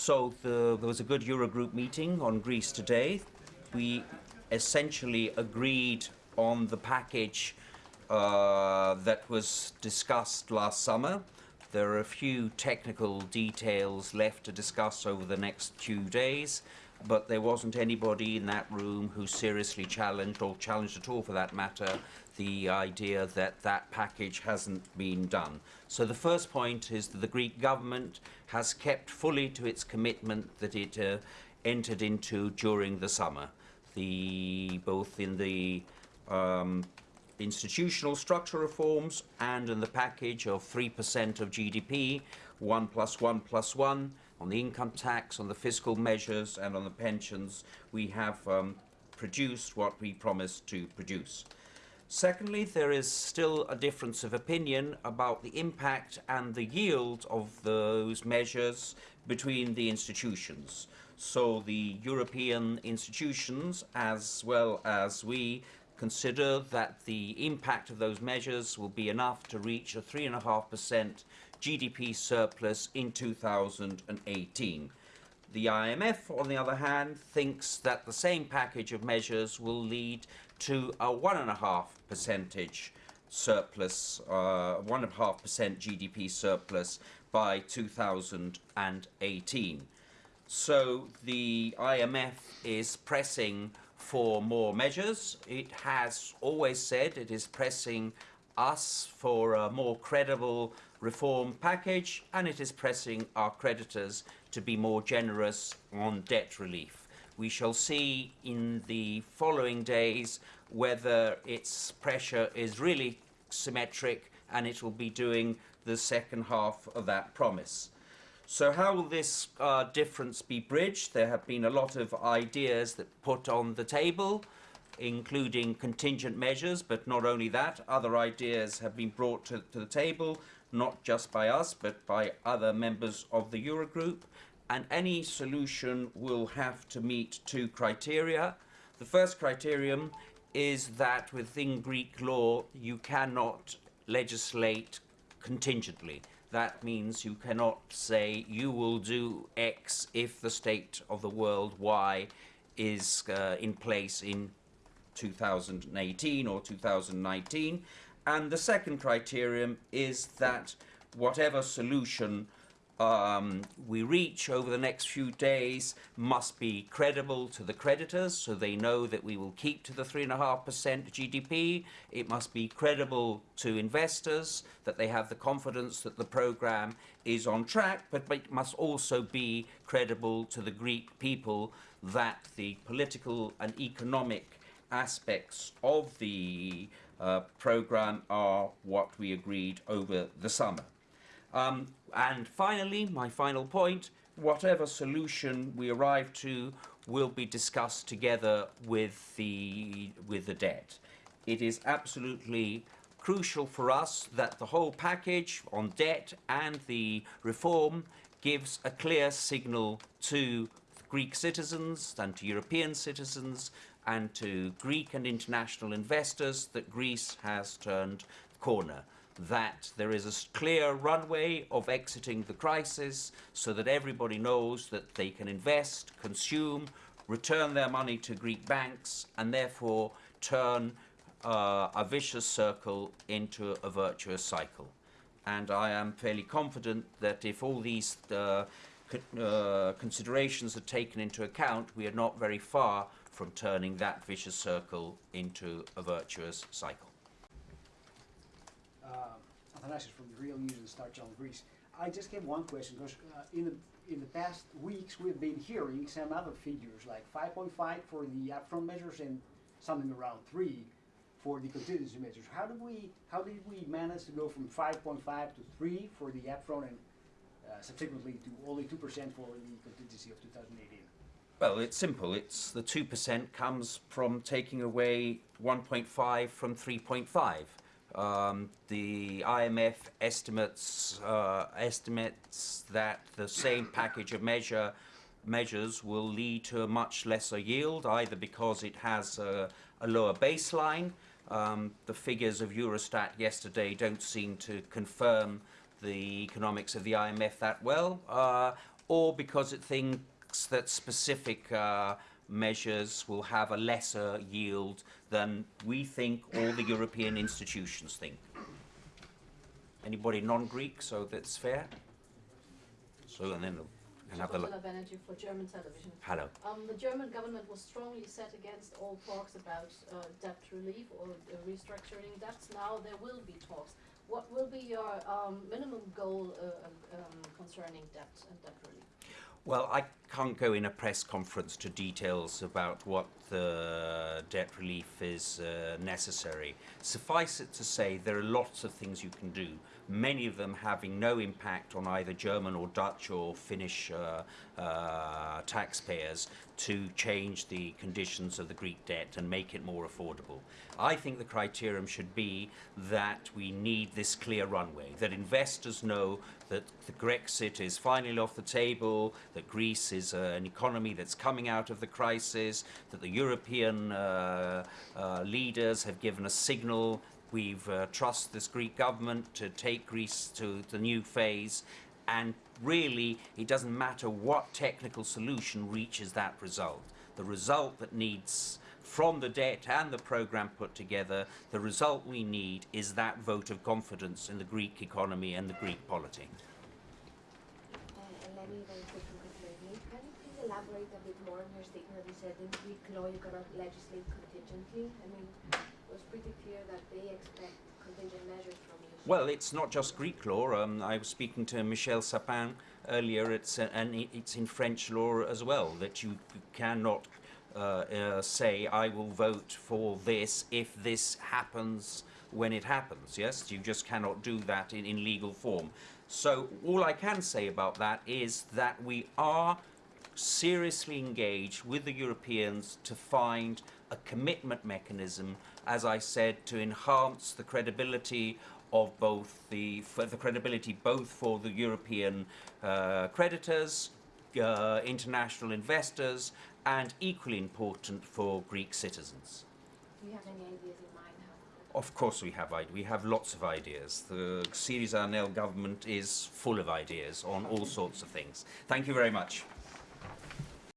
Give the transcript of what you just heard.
So the, there was a good Eurogroup meeting on Greece today. We essentially agreed on the package uh, that was discussed last summer. There are a few technical details left to discuss over the next few days, but there wasn't anybody in that room who seriously challenged, or challenged at all for that matter, the idea that that package hasn't been done. So the first point is that the Greek government has kept fully to its commitment that it uh, entered into during the summer. The, both in the um, institutional structure reforms and in the package of 3% of GDP, 1 plus 1 plus 1, on the income tax, on the fiscal measures and on the pensions, we have um, produced what we promised to produce. Secondly, there is still a difference of opinion about the impact and the yield of those measures between the institutions. So the European institutions, as well as we, consider that the impact of those measures will be enough to reach a 3.5% GDP surplus in 2018. The IMF, on the other hand, thinks that the same package of measures will lead to a one and a half percentage surplus, uh, one and a half percent GDP surplus by 2018. So the IMF is pressing for more measures. It has always said it is pressing us for a more credible reform package and it is pressing our creditors to be more generous on debt relief. We shall see in the following days whether its pressure is really symmetric and it will be doing the second half of that promise. So how will this uh, difference be bridged? There have been a lot of ideas that put on the table including contingent measures, but not only that, other ideas have been brought to, to the table not just by us, but by other members of the Eurogroup. And any solution will have to meet two criteria. The first criterion is that within Greek law, you cannot legislate contingently. That means you cannot say you will do X if the state of the world Y is uh, in place in 2018 or 2019 and the second criterion is that whatever solution um, we reach over the next few days must be credible to the creditors so they know that we will keep to the 3.5% GDP. It must be credible to investors that they have the confidence that the program is on track, but it must also be credible to the Greek people that the political and economic aspects of the uh, program are what we agreed over the summer. Um, and finally, my final point, whatever solution we arrive to will be discussed together with the, with the debt. It is absolutely crucial for us that the whole package on debt and the reform gives a clear signal to Greek citizens and to European citizens and to Greek and international investors that Greece has turned corner that there is a clear runway of exiting the crisis so that everybody knows that they can invest, consume, return their money to Greek banks and therefore turn uh, a vicious circle into a virtuous cycle. And I am fairly confident that if all these uh, uh, considerations are taken into account, we are not very far from turning that vicious circle into a virtuous cycle. Uh, Athanasios from the Real News and Star Channel Greece. I just have one question because uh, in the in the past weeks we've been hearing some other figures like 5.5 for the upfront measures and something around three for the contingency measures. How did we how did we manage to go from 5.5 to three for the upfront and uh, subsequently to only two percent for the contingency of 2018? Well, it's simple. It's the 2% comes from taking away 1.5 from 3.5. Um, the IMF estimates uh, estimates that the same package of measure measures will lead to a much lesser yield, either because it has a, a lower baseline. Um, the figures of Eurostat yesterday don't seem to confirm the economics of the IMF that well, uh, or because it thinks that specific uh, measures will have a lesser yield than we think all the European institutions think. Anybody non-Greek, so that's fair? So, and then and have the. For German television. Hello. Um, the German government was strongly set against all talks about uh, debt relief or uh, restructuring debts. Now there will be talks. What will be your um, minimum goal uh, um, concerning debt and debt relief? Well, I can't go in a press conference to details about what the debt relief is uh, necessary. Suffice it to say, there are lots of things you can do, many of them having no impact on either German or Dutch or Finnish uh, uh, taxpayers to change the conditions of the Greek debt and make it more affordable. I think the criterion should be that we need this clear runway, that investors know that the Grexit is finally off the table, that Greece is uh, an economy that's coming out of the crisis, that the European uh, uh, leaders have given a signal. We've uh, trust this Greek government to take Greece to the new phase, and really, it doesn't matter what technical solution reaches that result. The result that needs from the debt and the program put together, the result we need is that vote of confidence in the Greek economy and the Greek polity. Uh, Eleni, very quick congratulations. Can you please elaborate a bit more on your statement you said in Greek law you cannot legislate contingently? I mean, it was pretty clear that they expect contingent measures from you. Well, it's not just Greek law. Um, I was speaking to Michel Sapin earlier, it's, and it's in French law as well, that you cannot uh, uh, say, I will vote for this if this happens when it happens. Yes, you just cannot do that in, in legal form. So, all I can say about that is that we are seriously engaged with the Europeans to find a commitment mechanism, as I said, to enhance the credibility of both the for the credibility both for the European uh, creditors, uh, international investors, and equally important for Greek citizens. do you have any ideas in mind how? Of course, we have ide- we have lots of ideas. The Syriza ANEL government is full of ideas on all sorts of things. Thank you very much.